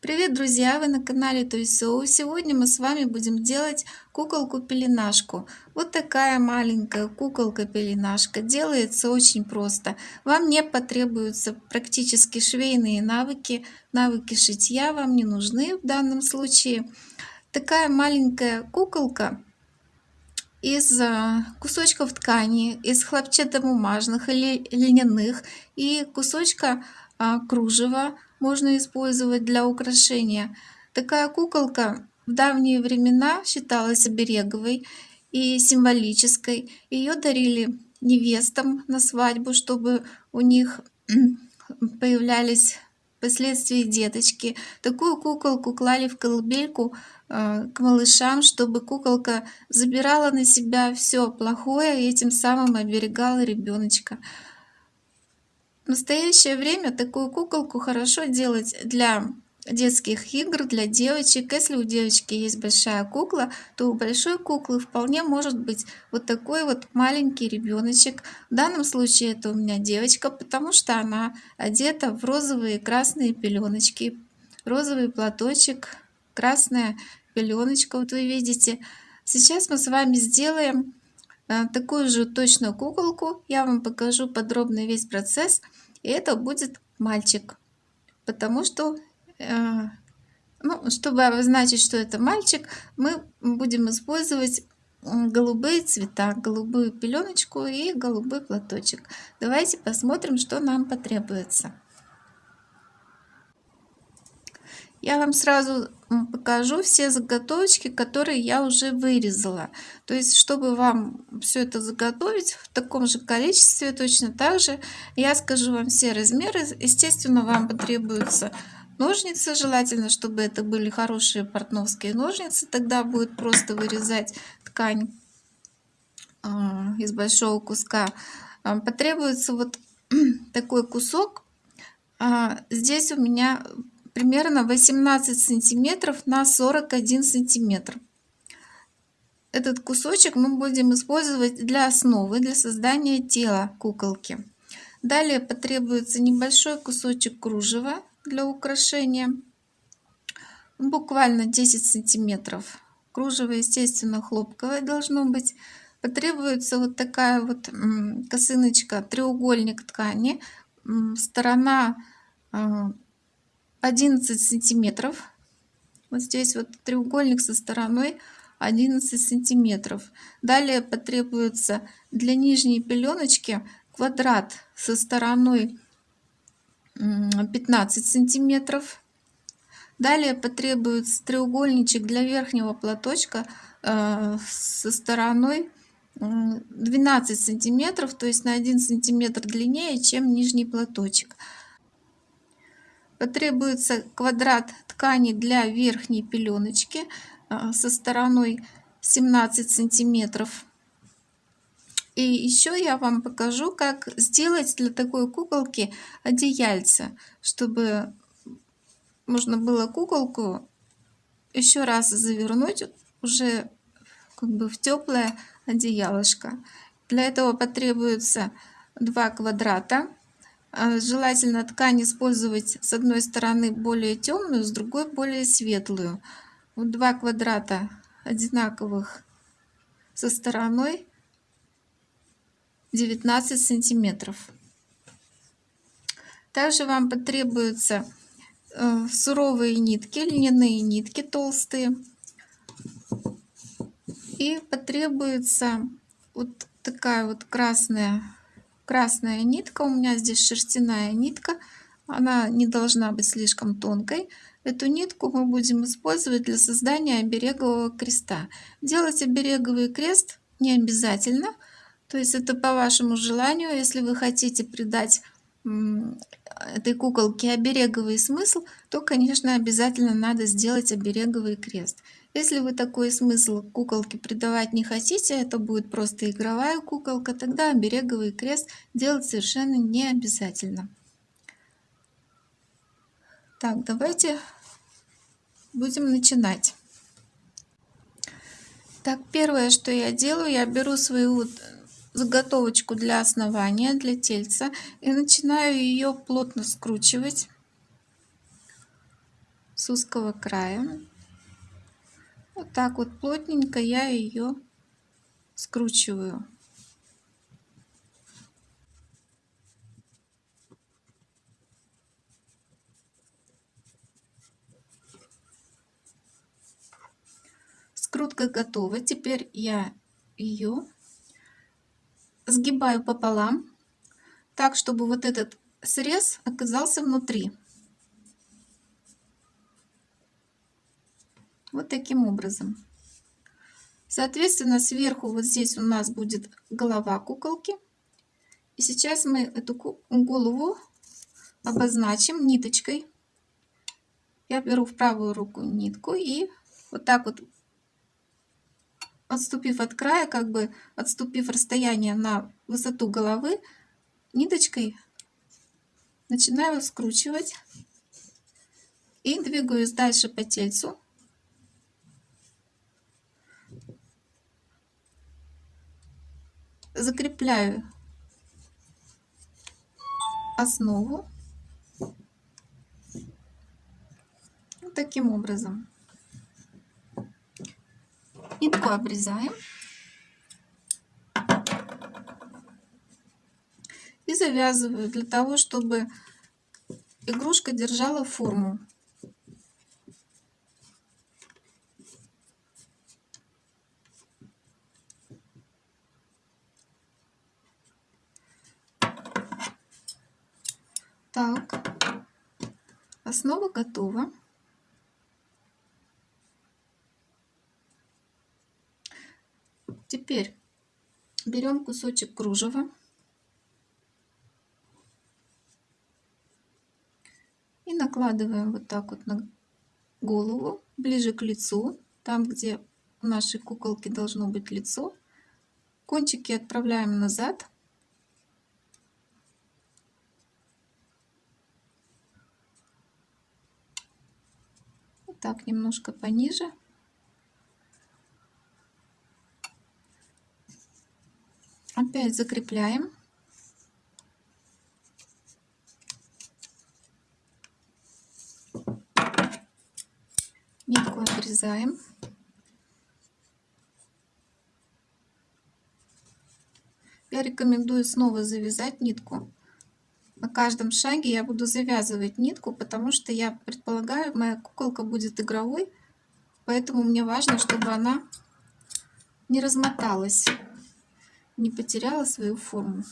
Привет, друзья! Вы на канале Тойсоу. Сегодня мы с вами будем делать куколку-пеленашку. Вот такая маленькая куколка-пеленашка. Делается очень просто. Вам не потребуются практически швейные навыки. Навыки шитья вам не нужны в данном случае. Такая маленькая куколка из а, кусочков ткани, из хлопчатобумажных или льняных и кусочка а, кружева можно использовать для украшения. Такая куколка в давние времена считалась обереговой и символической. Ее дарили невестам на свадьбу, чтобы у них появлялись впоследствии деточки. Такую куколку клали в колыбельку э, к малышам, чтобы куколка забирала на себя все плохое и этим самым оберегала ребеночка. В настоящее время такую куколку хорошо делать для детских игр для девочек. Если у девочки есть большая кукла, то у большой куклы вполне может быть вот такой вот маленький ребеночек. В данном случае это у меня девочка, потому что она одета в розовые красные пеленочки. Розовый платочек, красная пеленочка, вот вы видите. Сейчас мы с вами сделаем такую же точно куколку. Я вам покажу подробно весь процесс. И это будет мальчик. Потому что, э, ну, чтобы обозначить, что это мальчик, мы будем использовать голубые цвета, голубую пеленочку и голубой платочек. Давайте посмотрим, что нам потребуется. Я вам сразу покажу все заготовочки, которые я уже вырезала. То есть, чтобы вам все это заготовить в таком же количестве, точно так же, я скажу вам все размеры. Естественно, вам потребуются ножницы. Желательно, чтобы это были хорошие портновские ножницы. Тогда будет просто вырезать ткань а, из большого куска. А, потребуется вот такой кусок. А, здесь у меня примерно 18 сантиметров на 41 сантиметр. Этот кусочек мы будем использовать для основы, для создания тела куколки. Далее потребуется небольшой кусочек кружева для украшения, буквально 10 сантиметров. Кружево, естественно, хлопковое должно быть. Потребуется вот такая вот косыночка, треугольник ткани, сторона а, 11 сантиметров. Вот здесь вот треугольник со стороной 11 сантиметров. Далее потребуется для нижней пеленочки квадрат со стороной 15 сантиметров. Далее потребуется треугольничек для верхнего платочка э, со стороной 12 сантиметров, то есть на 1 сантиметр длиннее, чем нижний платочек. Потребуется квадрат ткани для верхней пеленочки а, со стороной 17 сантиметров. И еще я вам покажу, как сделать для такой куколки одеяльце, чтобы можно было куколку еще раз завернуть уже как бы в теплое одеялышко. Для этого потребуется два квадрата желательно ткань использовать с одной стороны более темную, с другой более светлую. Вот два квадрата одинаковых со стороной 19 сантиметров. Также вам потребуются э, суровые нитки, льняные нитки толстые. И потребуется вот такая вот красная красная нитка у меня здесь шерстяная нитка она не должна быть слишком тонкой. Эту нитку мы будем использовать для создания оберегового креста. Делать обереговый крест не обязательно то есть это по вашему желанию. Если вы хотите придать этой куколке обереговый смысл то конечно обязательно надо сделать обереговый крест если вы такой смысл куколки придавать не хотите, это будет просто игровая куколка, тогда обереговый крест делать совершенно не обязательно. Так, давайте будем начинать. Так, первое, что я делаю, я беру свою заготовочку для основания, для тельца и начинаю ее плотно скручивать с узкого края. Вот так вот плотненько я ее скручиваю. Скрутка готова. Теперь я ее сгибаю пополам, так, чтобы вот этот срез оказался внутри. Вот таким образом. Соответственно, сверху вот здесь у нас будет голова куколки. И сейчас мы эту голову обозначим ниточкой. Я беру в правую руку нитку и вот так вот отступив от края, как бы отступив расстояние на высоту головы, ниточкой начинаю скручивать и двигаюсь дальше по тельцу. Закрепляю основу вот таким образом. Нитку обрезаем. И завязываю для того, чтобы игрушка держала форму. Так, основа готова. Теперь берем кусочек кружева и накладываем вот так вот на голову, ближе к лицу, там, где у нашей куколки должно быть лицо. Кончики отправляем назад. Так немножко пониже. Опять закрепляем. Нитку отрезаем. Я рекомендую снова завязать нитку. На каждом шаге я буду завязывать нитку, потому что я предполагаю, моя куколка будет игровой, поэтому мне важно, чтобы она не размоталась не потеряла свою форму.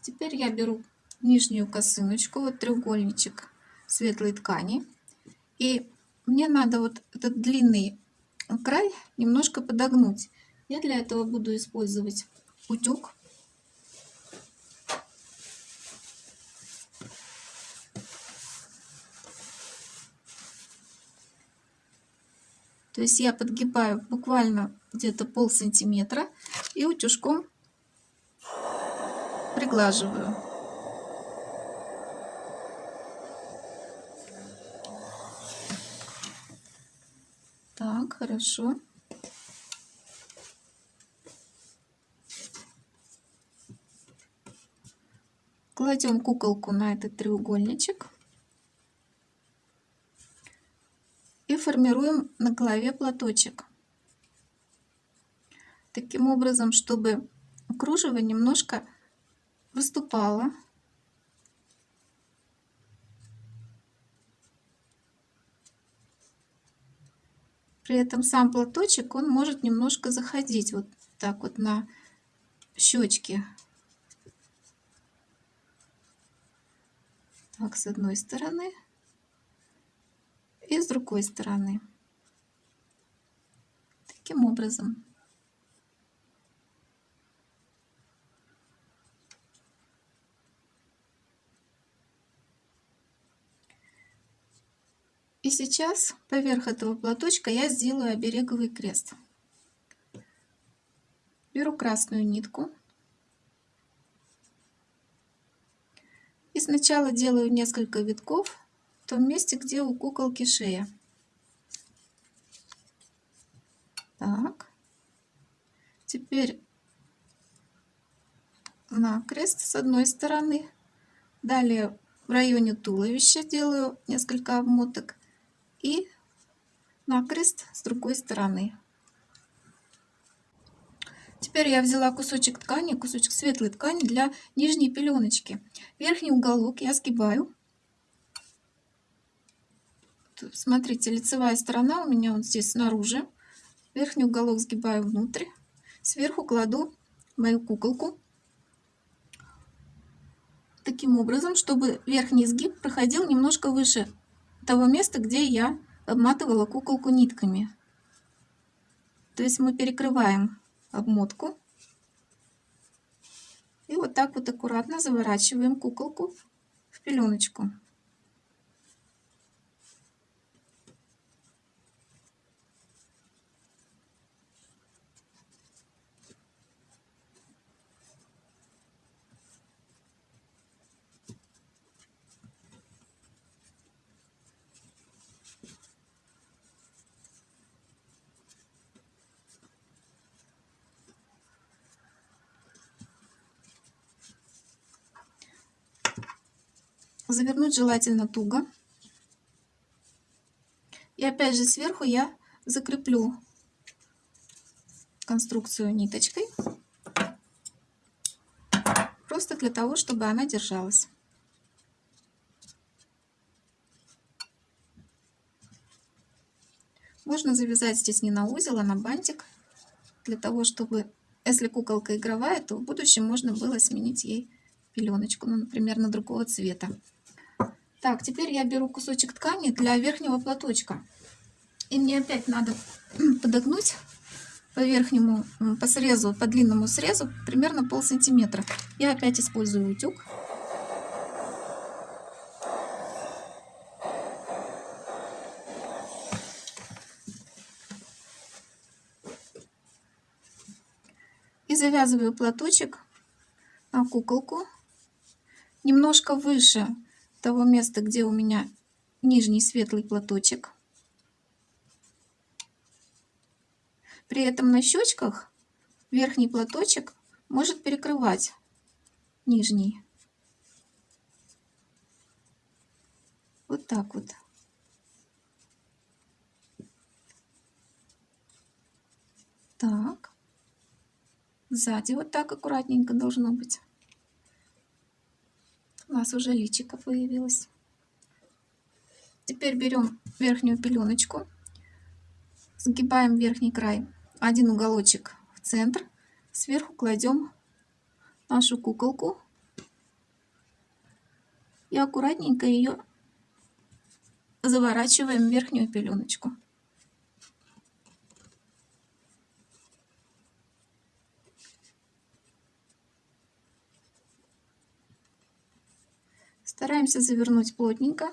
Теперь я беру нижнюю косыночку, вот треугольничек светлой ткани. И мне надо вот этот длинный край немножко подогнуть. Я для этого буду использовать утюг. То есть я подгибаю буквально где-то пол сантиметра и утюжком приглаживаю. Так, хорошо. Кладем куколку на этот треугольничек. Формируем на голове платочек. Таким образом, чтобы кружево немножко выступала. При этом сам платочек, он может немножко заходить вот так вот на щечки. Так, с одной стороны и с другой стороны. Таким образом. И сейчас поверх этого платочка я сделаю обереговый крест. Беру красную нитку. И сначала делаю несколько витков том месте, где у куколки шея. Так. Теперь на крест с одной стороны. Далее в районе туловища делаю несколько обмоток и накрест с другой стороны. Теперь я взяла кусочек ткани, кусочек светлой ткани для нижней пеленочки. Верхний уголок я сгибаю. Смотрите, лицевая сторона у меня вот здесь снаружи. Верхний уголок сгибаю внутрь. Сверху кладу мою куколку. Таким образом, чтобы верхний изгиб проходил немножко выше того места, где я обматывала куколку нитками. То есть мы перекрываем обмотку. И вот так вот аккуратно заворачиваем куколку в пеленочку. Завернуть желательно туго. И опять же сверху я закреплю конструкцию ниточкой. Просто для того, чтобы она держалась. Можно завязать здесь не на узел, а на бантик. Для того, чтобы, если куколка игровая, то в будущем можно было сменить ей пеленочку, ну, например, на другого цвета. Так, теперь я беру кусочек ткани для верхнего платочка. И мне опять надо подогнуть по верхнему, по срезу, по длинному срезу примерно пол сантиметра. Я опять использую утюг. И завязываю платочек на куколку немножко выше того места, где у меня нижний светлый платочек. При этом на щечках верхний платочек может перекрывать нижний. Вот так вот. Так. Сзади вот так аккуратненько должно быть у нас уже личико появилось. Теперь берем верхнюю пеленочку, сгибаем верхний край, один уголочек в центр, сверху кладем нашу куколку и аккуратненько ее заворачиваем в верхнюю пеленочку. Стараемся завернуть плотненько.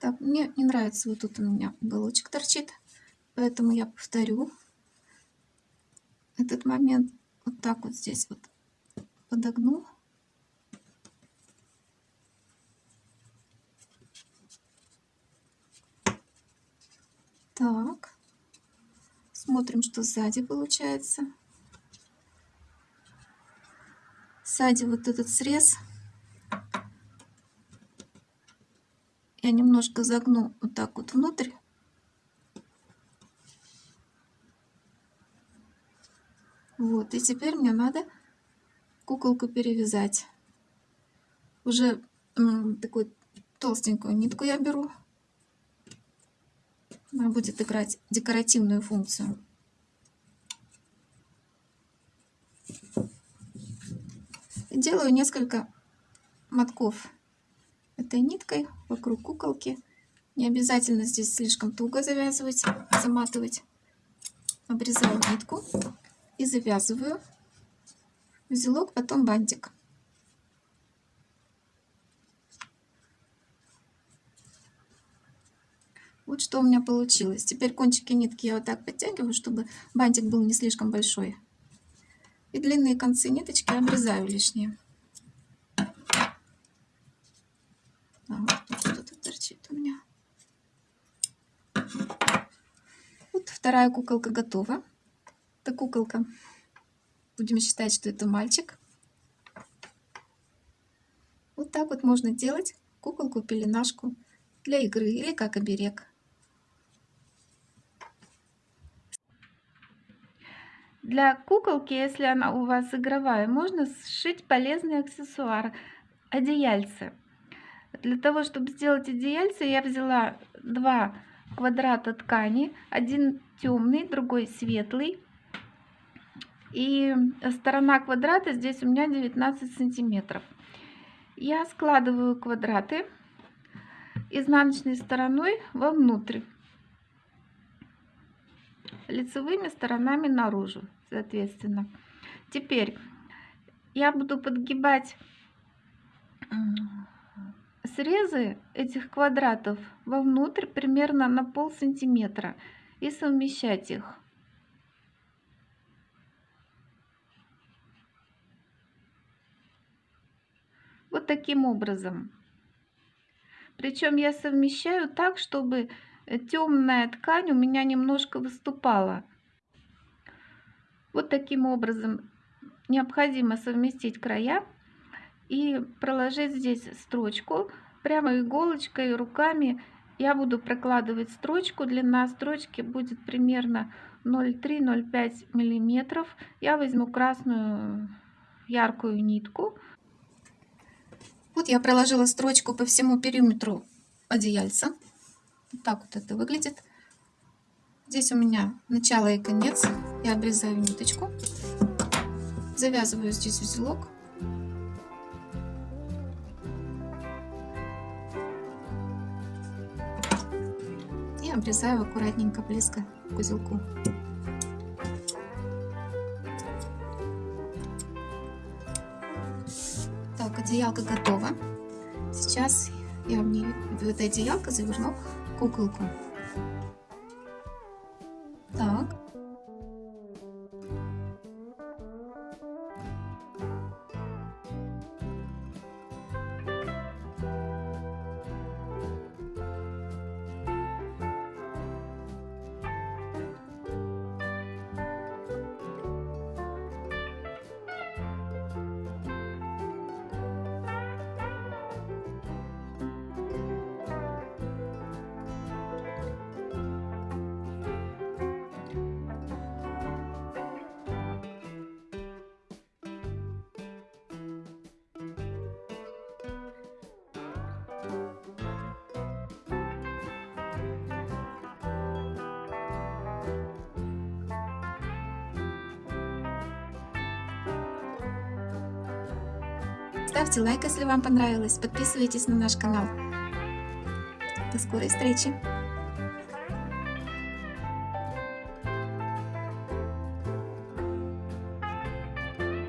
Так, мне не нравится вот тут у меня уголочек торчит, поэтому я повторю этот момент вот так вот здесь вот подогну Так. Смотрим, что сзади получается. Сзади вот этот срез. Я немножко загну вот так вот внутрь. Вот, и теперь мне надо куколку перевязать. Уже такую толстенькую нитку я беру. Она будет играть декоративную функцию. делаю несколько мотков этой ниткой вокруг куколки. Не обязательно здесь слишком туго завязывать, заматывать. Обрезаю нитку и завязываю узелок, потом бантик. что у меня получилось. Теперь кончики нитки я вот так подтягиваю, чтобы бантик был не слишком большой. И длинные концы ниточки обрезаю лишние. А, вот что-то торчит у меня. Вот вторая куколка готова. Это куколка. Будем считать, что это мальчик. Вот так вот можно делать куколку-пеленашку для игры или как оберег. Для куколки, если она у вас игровая, можно сшить полезный аксессуар – одеяльце. Для того, чтобы сделать одеяльце, я взяла два квадрата ткани, один темный, другой светлый. И сторона квадрата здесь у меня 19 сантиметров. Я складываю квадраты изнаночной стороной вовнутрь, лицевыми сторонами наружу, соответственно. Теперь я буду подгибать срезы этих квадратов вовнутрь примерно на пол сантиметра и совмещать их. Вот таким образом. Причем я совмещаю так, чтобы темная ткань у меня немножко выступала. Вот таким образом необходимо совместить края и проложить здесь строчку. Прямо иголочкой, руками я буду прокладывать строчку. Длина строчки будет примерно 0,3-0,5 миллиметров. Я возьму красную яркую нитку. Вот я проложила строчку по всему периметру одеяльца. Вот так вот это выглядит. Здесь у меня начало и конец. Я обрезаю ниточку. Завязываю здесь узелок. И обрезаю аккуратненько близко к узелку. Так, одеялка готова. Сейчас я в, нее, в это одеялко заверну куколку. Ставьте лайк, если вам понравилось. Подписывайтесь на наш канал. До скорой встречи!